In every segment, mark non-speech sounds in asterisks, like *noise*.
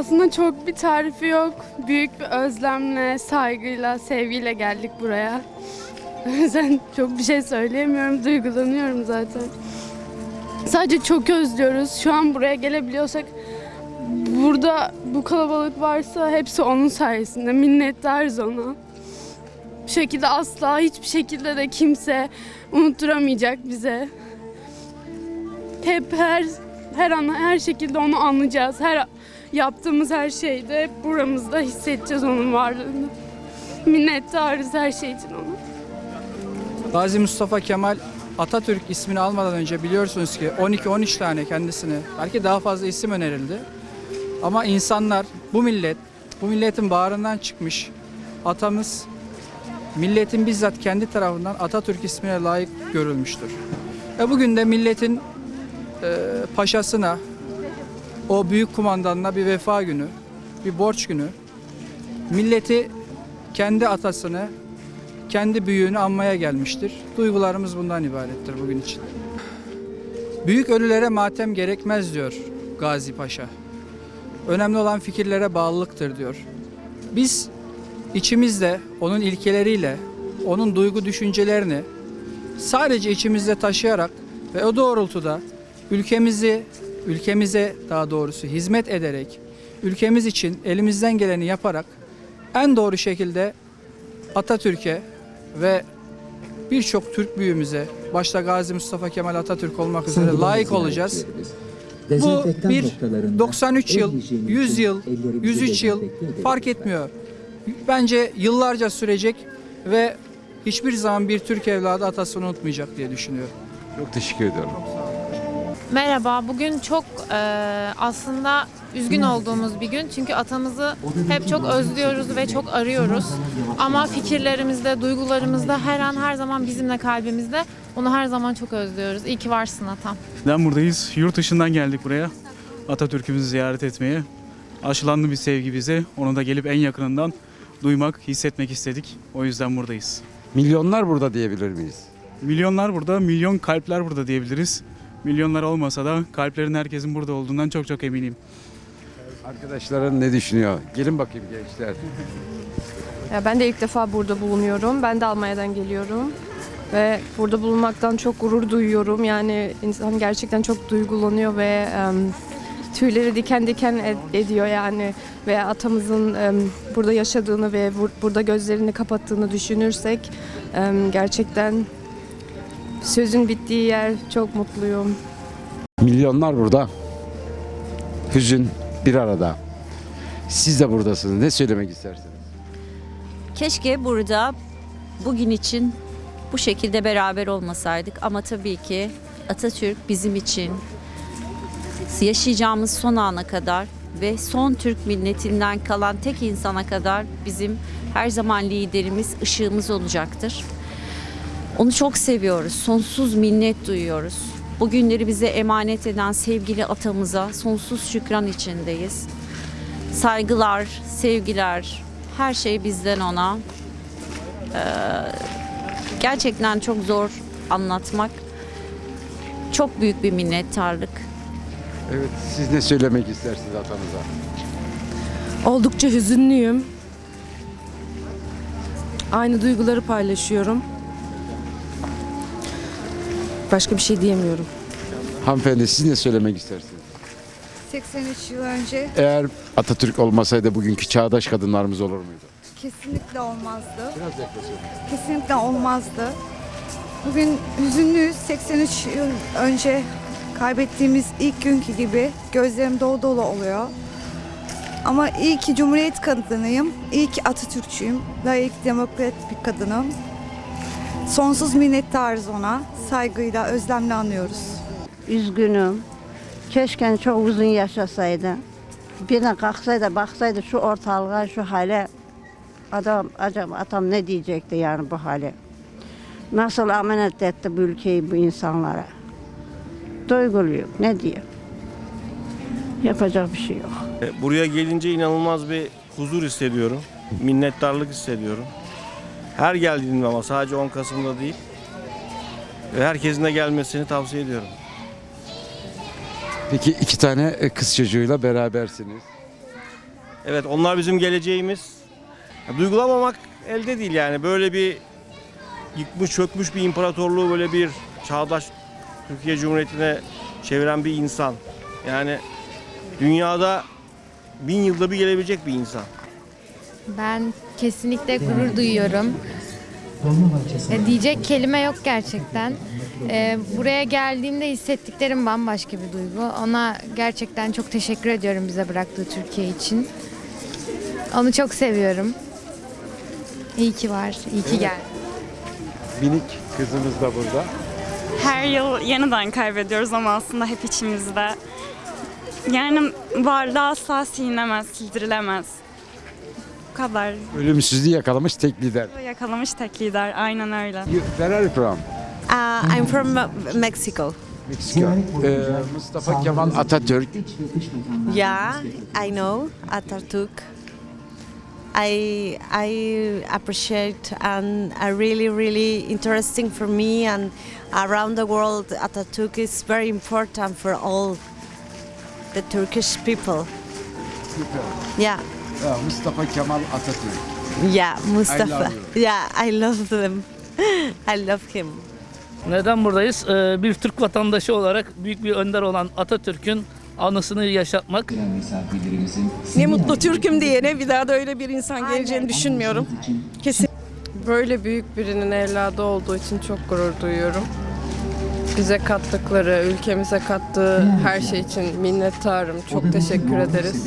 Aslında çok bir tarifi yok. Büyük bir özlemle, saygıyla, sevgiyle geldik buraya. *laughs* O yüzden çok bir şey söyleyemiyorum. Duygulanıyorum zaten. Sadece çok özlüyoruz. Şu an buraya gelebiliyorsak burada bu kalabalık varsa hepsi onun sayesinde. Minnettarız ona. Bu şekilde asla hiçbir şekilde de kimse unutturamayacak bize. Hep her her an her şekilde onu anlayacağız. Her yaptığımız her şeyde hep buramızda hissedeceğiz onun varlığını. Minnettarız her şey için ona. Gazi Mustafa Kemal Atatürk ismini almadan önce biliyorsunuz ki 12-13 tane kendisine belki daha fazla isim önerildi. Ama insanlar bu millet, bu milletin bağrından çıkmış atamız milletin bizzat kendi tarafından Atatürk ismine layık görülmüştür. Ve bugün de milletin e, paşasına, o büyük kumandanına bir vefa günü, bir borç günü. Milleti kendi atasını, kendi büyüğünü anmaya gelmiştir. Duygularımız bundan ibarettir bugün için. Büyük ölülere matem gerekmez diyor Gazi Paşa. Önemli olan fikirlere bağlılıktır diyor. Biz içimizde onun ilkeleriyle, onun duygu düşüncelerini sadece içimizde taşıyarak ve o doğrultuda ülkemizi, ülkemize daha doğrusu hizmet ederek, ülkemiz için elimizden geleni yaparak en doğru şekilde Atatürk'e ve birçok Türk büyüğümüze, başta Gazi Mustafa Kemal Atatürk olmak üzere layık olacağız. Bu bir noktalarında 93 el yıl, hijyeninizi 100 yıl, ellerimizi 103 yıl fark etmiyor. Bence yıllarca sürecek ve hiçbir zaman bir Türk evladı atasını unutmayacak diye düşünüyorum. Çok teşekkür ediyorum. Merhaba, bugün çok e, aslında üzgün olduğumuz bir gün. Çünkü atamızı hep çok özlüyoruz ve çok arıyoruz. Ama fikirlerimizde, duygularımızda her an her zaman bizimle kalbimizde. Onu her zaman çok özlüyoruz. İyi ki varsın atam. Neden buradayız? Yurt dışından geldik buraya. Atatürk'ümüzü ziyaret etmeye. Aşılandı bir sevgi bize. Onu da gelip en yakınından duymak, hissetmek istedik. O yüzden buradayız. Milyonlar burada diyebilir miyiz? Milyonlar burada, milyon kalpler burada diyebiliriz. Milyonlar olmasa da kalplerin herkesin burada olduğundan çok çok eminim. Arkadaşların ne düşünüyor? Gelin bakayım gençler. Ya ben de ilk defa burada bulunuyorum. Ben de Almanya'dan geliyorum. Ve burada bulunmaktan çok gurur duyuyorum. Yani insan gerçekten çok duygulanıyor ve em, tüyleri diken diken ed- ediyor yani. Ve atamızın em, burada yaşadığını ve bur- burada gözlerini kapattığını düşünürsek em, gerçekten sözün bittiği yer çok mutluyum. Milyonlar burada. Hüzün bir arada. Siz de buradasınız. Ne söylemek istersiniz? Keşke burada bugün için bu şekilde beraber olmasaydık ama tabii ki Atatürk bizim için yaşayacağımız son ana kadar ve son Türk milletinden kalan tek insana kadar bizim her zaman liderimiz, ışığımız olacaktır. Onu çok seviyoruz, sonsuz minnet duyuyoruz. Bugünleri bize emanet eden sevgili atamıza sonsuz şükran içindeyiz. Saygılar, sevgiler, her şey bizden ona. Ee, gerçekten çok zor anlatmak. Çok büyük bir minnettarlık. Evet, siz ne söylemek istersiniz atanıza? Oldukça hüzünlüyüm. Aynı duyguları paylaşıyorum. Başka bir şey diyemiyorum. Hanımefendi siz ne söylemek istersiniz? 83 yıl önce Eğer Atatürk olmasaydı bugünkü çağdaş kadınlarımız olur muydu? kesinlikle olmazdı. Biraz yaklaşalım. Kesinlikle olmazdı. Bugün hüzünlüyüz. 83 yıl önce kaybettiğimiz ilk günkü gibi gözlerim dolu dolu oluyor. Ama iyi ki Cumhuriyet kadınıyım. İyi ki Atatürkçüyüm. Layık demokrat bir kadınım. Sonsuz minnettarız ona. Saygıyla, özlemle anıyoruz. Üzgünüm. Keşke çok uzun yaşasaydı. Birine kalksaydı, baksaydı şu ortalığa, şu hale. Adam, acaba atam ne diyecekti yani bu hale? Nasıl emanet etti bu ülkeyi bu insanlara? Duyguluyum, ne diyeyim? Yapacak bir şey yok. E, Buraya gelince inanılmaz bir huzur hissediyorum. Minnettarlık hissediyorum. Her geldiğimde ama sadece 10 Kasım'da değil. Ve herkesin de gelmesini tavsiye ediyorum. Peki iki tane e, kız çocuğuyla berabersiniz. Evet onlar bizim geleceğimiz. Duygulamamak elde değil yani. Böyle bir yıkmış çökmüş bir imparatorluğu böyle bir çağdaş Türkiye Cumhuriyeti'ne çeviren bir insan. Yani dünyada bin yılda bir gelebilecek bir insan. Ben kesinlikle gurur duyuyorum. Ya diyecek kelime yok gerçekten. Ee, buraya geldiğimde hissettiklerim bambaşka bir duygu. Ona gerçekten çok teşekkür ediyorum bize bıraktığı Türkiye için. Onu çok seviyorum. İyi ki var, iyi ki geldi. Minik kızımız da burada. Her yıl yeniden kaybediyoruz ama aslında hep içimizde. Yani varlığı asla silinemez, sildirilemez. Bu kadar. Ölümsüzlüğü yakalamış tek lider. Yakalamış tek lider, aynen öyle. You- Where are you from? Uh, I'm from Mexico. Mexico. Ee, Mustafa Kemal Atatürk. Yeah, I know Atatürk. I I appreciate and are really really interesting for me and around the world. Atatürk is very important for all the Turkish people. Yeah, Ya, Mustafa Kemal Atatürk. yeah, Mustafa. love you. yeah, I love them. *laughs* I love him. Neden buradayız? Ee, bir Türk vatandaşı olarak büyük bir önder olan Atatürk'ün anısını yaşatmak. Ne mutlu Türk'üm diyene bir daha da öyle bir insan geleceğini düşünmüyorum. Kesin. Böyle büyük birinin evladı olduğu için çok gurur duyuyorum. Bize kattıkları, ülkemize kattığı her şey için minnettarım. Çok teşekkür ederiz.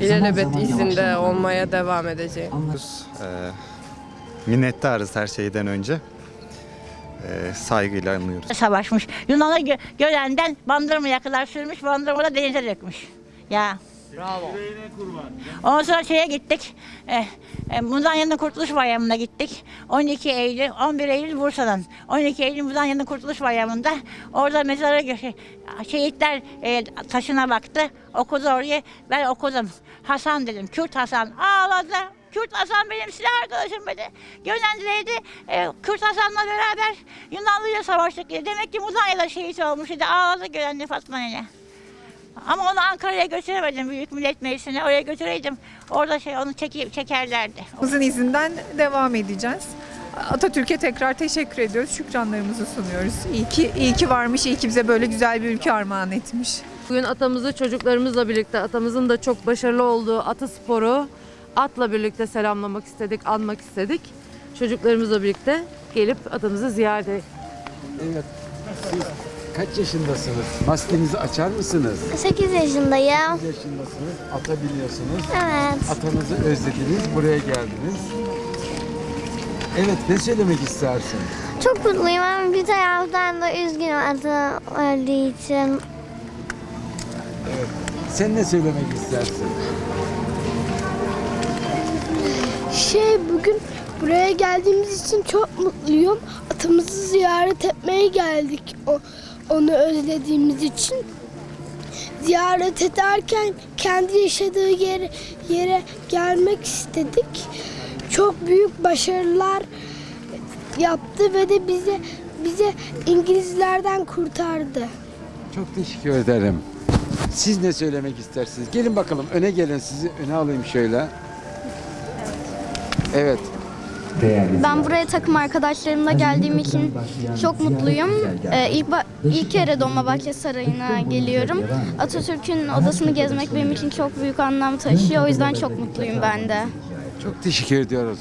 İlelebet izinde olmaya devam edeceğim. Ee, minnettarız her şeyden önce. Ee, saygıyla anlıyoruz. Savaşmış. Yunan'a gö- Gölen'den Bandırma'ya kadar sürmüş, Bandırma'da denize dökmüş. Ya. Bravo. Ondan sonra şeye gittik. Eh, eh, Mudanya'nın Kurtuluş Bayramı'na gittik. 12 Eylül, 11 Eylül Bursa'dan. 12 Eylül Mudanya'nın Kurtuluş Bayramı'nda. Orada mezara şey, şehitler eh, taşına baktı. Okudu oraya. Ben okudum. Hasan dedim. Kürt Hasan. Ağladı. Kürt Hasan benim silah arkadaşım dedi. Gönendi'deydi. E, Kürt Hasan'la beraber Yunanlı'yla savaştık. Demek ki Mudanya'da şehit olmuş dedi. Ağladı Gönenli Fatma Nene. Ama onu Ankara'ya götüremedim Büyük Millet Meclisi'ne. Oraya götüreydim. Orada şey onu çeki, çekerlerdi. Uzun izinden devam edeceğiz. Atatürk'e tekrar teşekkür ediyoruz. Şükranlarımızı sunuyoruz. İyi ki, iyi ki varmış, iyi ki bize böyle güzel bir ülke armağan etmiş. Bugün atamızı çocuklarımızla birlikte atamızın da çok başarılı olduğu atı sporu atla birlikte selamlamak istedik, anmak istedik. Çocuklarımızla birlikte gelip atamızı ziyaret ettik. Evet. Kaç yaşındasınız? Maskenizi açar mısınız? 8 yaşındayım. 8 yaşındasınız. Ata biniyorsunuz. Evet. Atanızı özlediniz. Buraya geldiniz. Evet ne söylemek istersin? Çok mutluyum ama bir taraftan da üzgünüm adı öldüğü için. Evet. Sen ne söylemek istersin? Şey bugün buraya geldiğimiz için çok mutluyum. Atamızı ziyaret etmeye geldik. O, onu özlediğimiz için. Ziyaret ederken kendi yaşadığı yere, yere gelmek istedik. Çok büyük başarılar yaptı ve de bize bize İngilizlerden kurtardı. Çok teşekkür ederim. Siz ne söylemek istersiniz? Gelin bakalım öne gelin sizi öne alayım şöyle. Evet. Ben buraya takım arkadaşlarımla geldiğim için çok mutluyum. Ee, ilk, ilk kere Dolmabahçe Sarayı'na geliyorum. Atatürk'ün odasını gezmek benim için çok büyük anlam taşıyor. O yüzden çok mutluyum ben de. Çok teşekkür ediyoruz.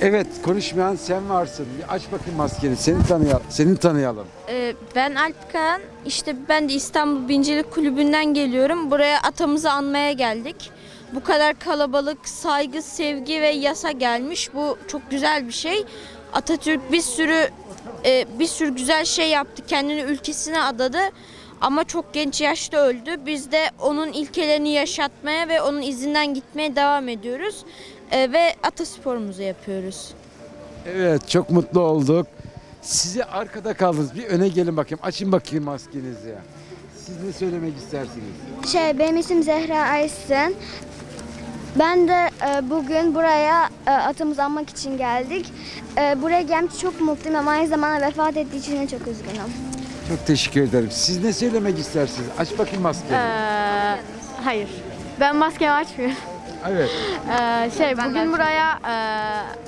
Evet konuşmayan sen varsın. Bir aç bakayım maskeni. Seni tanıyalım. Seni tanıyalım. Ee, ben Alp Kayan. İşte ben de İstanbul Bincilik Kulübü'nden geliyorum. Buraya atamızı anmaya geldik. Bu kadar kalabalık, saygı, sevgi ve yasa gelmiş. Bu çok güzel bir şey. Atatürk bir sürü e, bir sürü güzel şey yaptı. Kendini ülkesine adadı. Ama çok genç yaşta öldü. Biz de onun ilkelerini yaşatmaya ve onun izinden gitmeye devam ediyoruz. E, ve atasporumuzu yapıyoruz. Evet çok mutlu olduk. Sizi arkada kaldınız. Bir öne gelin bakayım. Açın bakayım maskenizi. Siz ne söylemek istersiniz? Şey benim isim Zehra Aysin. Ben de e, bugün buraya e, atamızı anmak için geldik. E, buraya gelmiş çok mutluyum ama aynı zamanda vefat ettiği için de çok üzgünüm. Çok teşekkür ederim. Siz ne söylemek istersiniz? Aç bakayım maskeni. hayır. Ben maskemi açmıyorum. Evet. *laughs* Ee, şey bugün buraya e,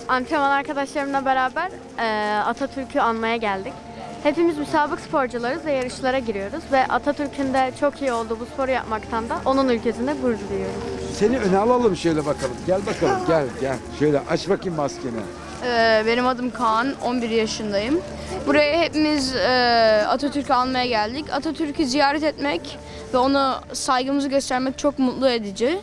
antrenman arkadaşlarımla beraber e, Atatürk'ü anmaya geldik. Hepimiz müsabık sporcularız ve yarışlara giriyoruz ve Atatürk'ün de çok iyi olduğu bu sporu yapmaktan da onun ülkesinde gurur duyuyoruz. Seni öne alalım şöyle bakalım. Gel bakalım gel gel. Şöyle aç bakayım maskeni. Ee, Benim adım Kaan, 11 yaşındayım. Buraya hepimiz e, Atatürk'ü almaya geldik. Atatürk'ü ziyaret etmek ve ona saygımızı göstermek çok mutlu edici.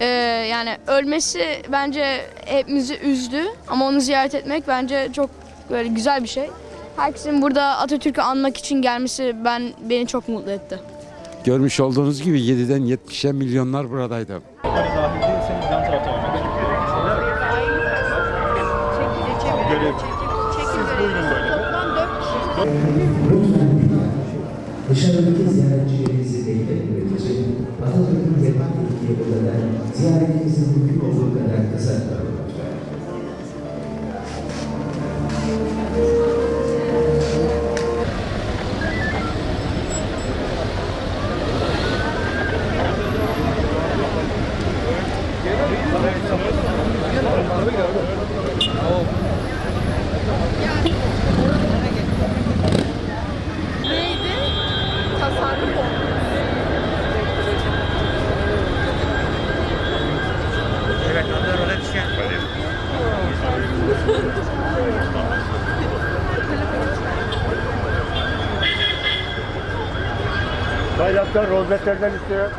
Ee, Yani ölmesi bence hepimizi üzdü ama onu ziyaret etmek bence çok böyle güzel bir şey. Herkesin burada Atatürk'ü anmak için gelmesi ben beni çok mutlu etti. Görmüş olduğunuz gibi 7'den 70'e milyonlar buradaydı. Dışarıdaki ziyaretçilerimizi bekletmemek için Atatürk'ün vefat ettiği odadan ziyaretimizin mümkün olduğu kadar kısa Bayraktar rozetlerden istiyor.